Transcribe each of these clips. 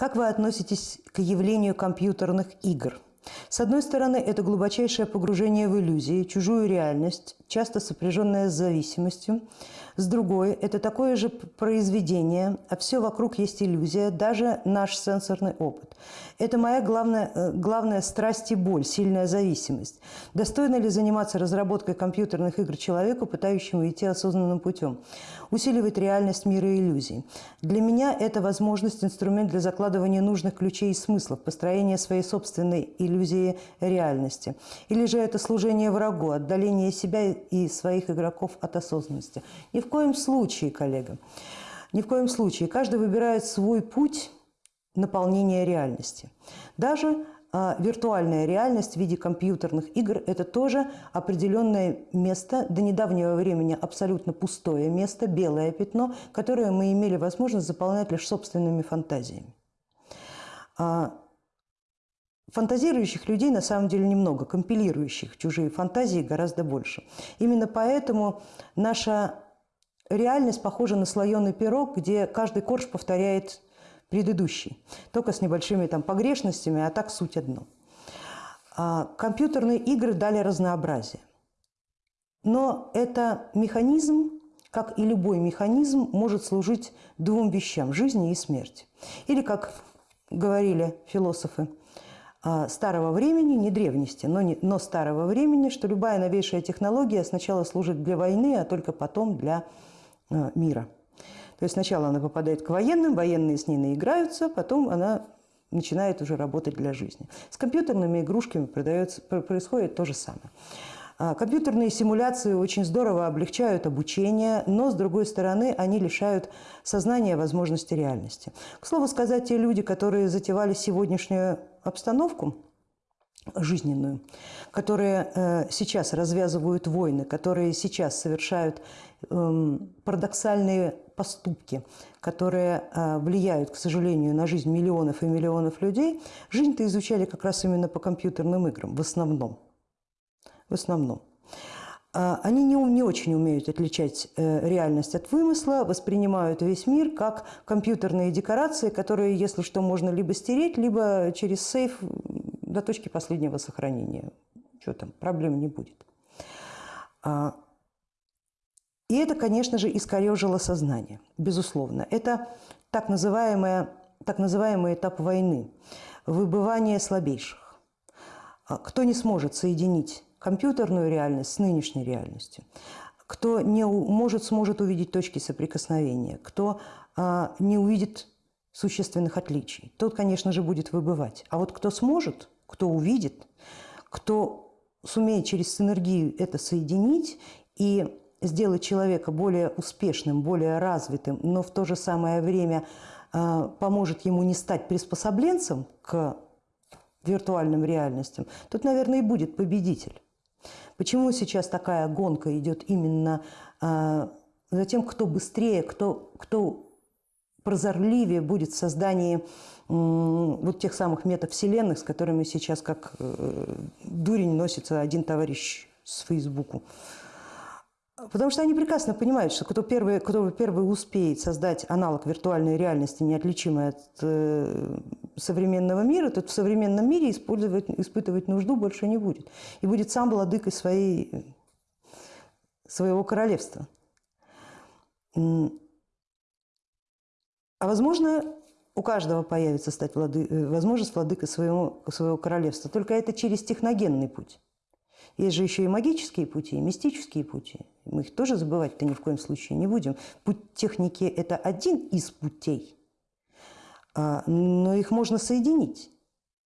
Как вы относитесь к явлению компьютерных игр? С одной стороны, это глубочайшее погружение в иллюзии, чужую реальность, часто сопряженное с зависимостью. С другой, это такое же произведение, а все вокруг есть иллюзия, даже наш сенсорный опыт. Это моя главная, э, главная страсть и боль, сильная зависимость. Достойно ли заниматься разработкой компьютерных игр человеку, пытающему идти осознанным путем? Усиливает реальность мира иллюзий. Для меня это возможность, инструмент для закладывания нужных ключей и смыслов, построения своей собственной иллюзии реальности. Или же это служение врагу, отдаление себя и своих игроков от осознанности. Ни в коем случае, коллега, ни в коем случае. Каждый выбирает свой путь наполнения реальности. Даже а, виртуальная реальность в виде компьютерных игр – это тоже определенное место, до недавнего времени абсолютно пустое место, белое пятно, которое мы имели возможность заполнять лишь собственными фантазиями. А, фантазирующих людей на самом деле немного, компилирующих чужие фантазии гораздо больше. Именно поэтому наша реальность похожа на слоеный пирог, где каждый корж повторяет предыдущий, только с небольшими там погрешностями, а так суть одно. А, компьютерные игры дали разнообразие. Но это механизм, как и любой механизм, может служить двум вещам – жизни и смерти. Или, как говорили философы а, старого времени, не древности, но, не, но старого времени, что любая новейшая технология сначала служит для войны, а только потом для мира. То есть сначала она попадает к военным, военные с ней наиграются, потом она начинает уже работать для жизни. С компьютерными игрушками происходит то же самое. А, компьютерные симуляции очень здорово облегчают обучение, но, с другой стороны, они лишают сознания возможности реальности. К слову сказать, те люди, которые затевали сегодняшнюю обстановку, жизненную, которые э, сейчас развязывают войны, которые сейчас совершают эм, парадоксальные поступки, которые э, влияют, к сожалению, на жизнь миллионов и миллионов людей, жизнь-то изучали как раз именно по компьютерным играм, в основном. В основном. А, они не, не очень умеют отличать э, реальность от вымысла, воспринимают весь мир как компьютерные декорации, которые, если что, можно либо стереть, либо через сейф до точки последнего сохранения. Что там, проблем не будет. А, и это, конечно же, искорежило сознание, безусловно. Это так, называемое, так называемый этап войны, выбывание слабейших. А кто не сможет соединить компьютерную реальность с нынешней реальностью, кто не может, сможет увидеть точки соприкосновения, кто а, не увидит существенных отличий, тот, конечно же, будет выбывать. А вот кто сможет, кто увидит, кто сумеет через синергию это соединить и сделать человека более успешным, более развитым, но в то же самое время а, поможет ему не стать приспособленцем к виртуальным реальностям, тут, наверное, и будет победитель. Почему сейчас такая гонка идет именно а, за тем, кто быстрее, кто, кто прозорливее будет в создании вот тех самых метавселенных, с которыми сейчас как э, дурень носится один товарищ с Фейсбуку. Потому что они прекрасно понимают, что кто первый, кто первый успеет создать аналог виртуальной реальности, неотличимый от э, современного мира, тот в современном мире использовать, испытывать нужду больше не будет. И будет сам владыкой своей, своего королевства. А возможно, у каждого появится стать влады, э, возможность владыкой своего, своего королевства. Только это через техногенный путь. Есть же еще и магические пути, и мистические пути. Мы их тоже забывать-то ни в коем случае не будем. Путь техники – это один из путей, а, но их можно соединить.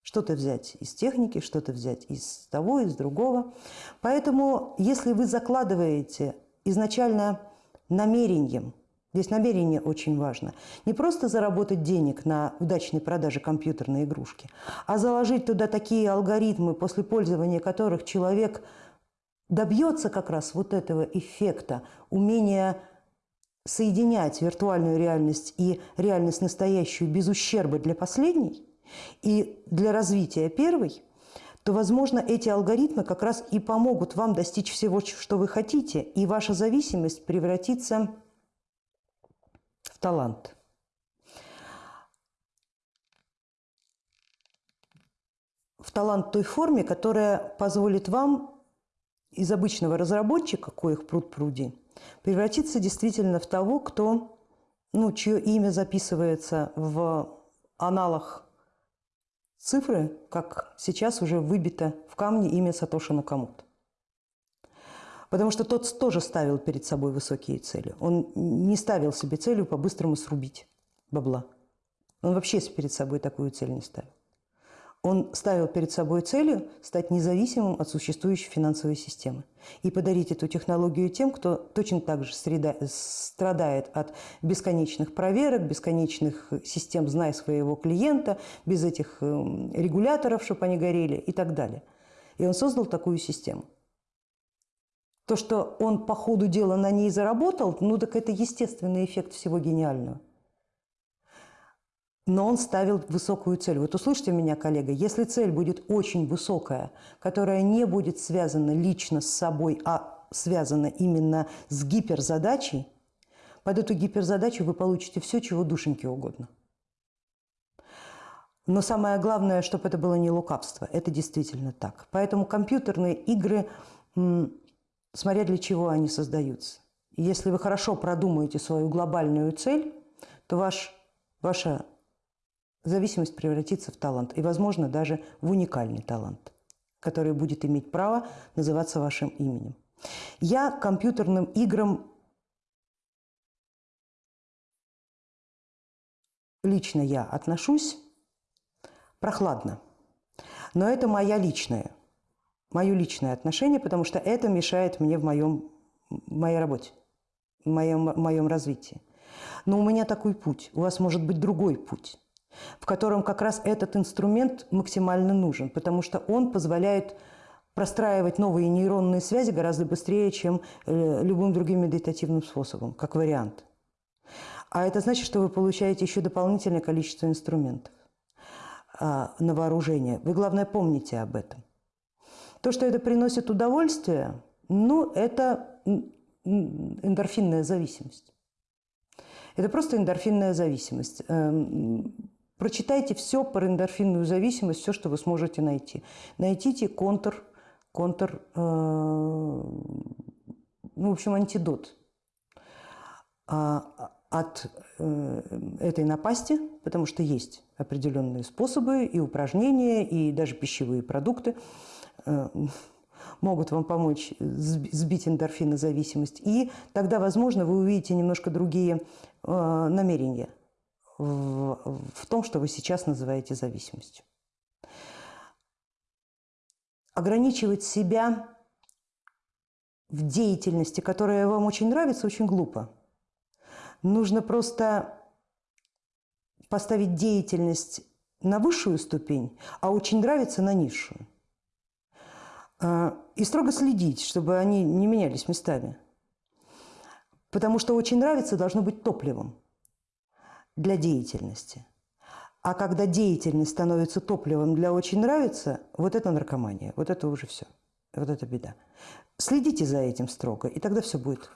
Что-то взять из техники, что-то взять из того, из другого. Поэтому, если вы закладываете изначально намерением – Здесь намерение очень важно. Не просто заработать денег на удачной продаже компьютерной игрушки, а заложить туда такие алгоритмы, после пользования которых человек добьется как раз вот этого эффекта, умения соединять виртуальную реальность и реальность настоящую без ущерба для последней и для развития первой, то, возможно, эти алгоритмы как раз и помогут вам достичь всего, что вы хотите, и ваша зависимость превратится талант. В талант той форме, которая позволит вам из обычного разработчика, коих пруд пруди, превратиться действительно в того, кто, ну, чье имя записывается в аналах цифры, как сейчас уже выбито в камне имя Сатоши Накамото. Потому что тот тоже ставил перед собой высокие цели. Он не ставил себе целью по-быстрому срубить бабла. Он вообще перед собой такую цель не ставил. Он ставил перед собой целью стать независимым от существующей финансовой системы и подарить эту технологию тем, кто точно так же страдает от бесконечных проверок, бесконечных систем «знай своего клиента», без этих эм, регуляторов, чтобы они горели и так далее. И он создал такую систему. То, что он по ходу дела на ней заработал, ну так это естественный эффект всего гениального но он ставил высокую цель. Вот услышьте меня, коллега, если цель будет очень высокая, которая не будет связана лично с собой, а связана именно с гиперзадачей, под эту гиперзадачу вы получите все, чего душеньке угодно. Но самое главное, чтобы это было не лукавство. Это действительно так. Поэтому компьютерные игры, смотря для чего они создаются. Если вы хорошо продумаете свою глобальную цель, то ваш, ваша зависимость превратится в талант и, возможно, даже в уникальный талант, который будет иметь право называться вашим именем. Я компьютерным играм лично я отношусь прохладно. Но это моя личная, мое личное отношение, потому что это мешает мне в моем, моей работе, в моем, в моем развитии. Но у меня такой путь, у вас может быть другой путь в котором как раз этот инструмент максимально нужен, потому что он позволяет простраивать новые нейронные связи гораздо быстрее, чем э, любым другим медитативным способом, как вариант. А это значит, что вы получаете еще дополнительное количество инструментов а, на вооружение. Вы, главное, помните об этом. То, что это приносит удовольствие, ну, это эндорфинная зависимость. Это просто эндорфинная зависимость. Эм, Прочитайте все про эндорфинную зависимость, все, что вы сможете найти. Найдите контр, контр э, ну, в общем, антидот э, от э, этой напасти, потому что есть определенные способы и упражнения, и даже пищевые продукты могут вам помочь сбить эндорфинозависимость. И тогда, возможно, вы увидите немножко другие э, намерения – в, в том, что вы сейчас называете зависимостью. Ограничивать себя в деятельности, которая вам очень нравится, очень глупо. Нужно просто поставить деятельность на высшую ступень, а очень нравится на низшую. А, и строго следить, чтобы они не менялись местами. Потому что очень нравится должно быть топливом для деятельности. А когда деятельность становится топливом для очень нравится, вот это наркомания, вот это уже все, вот это беда. Следите за этим строго, и тогда все будет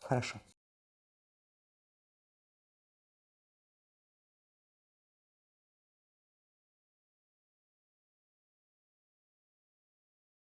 хорошо.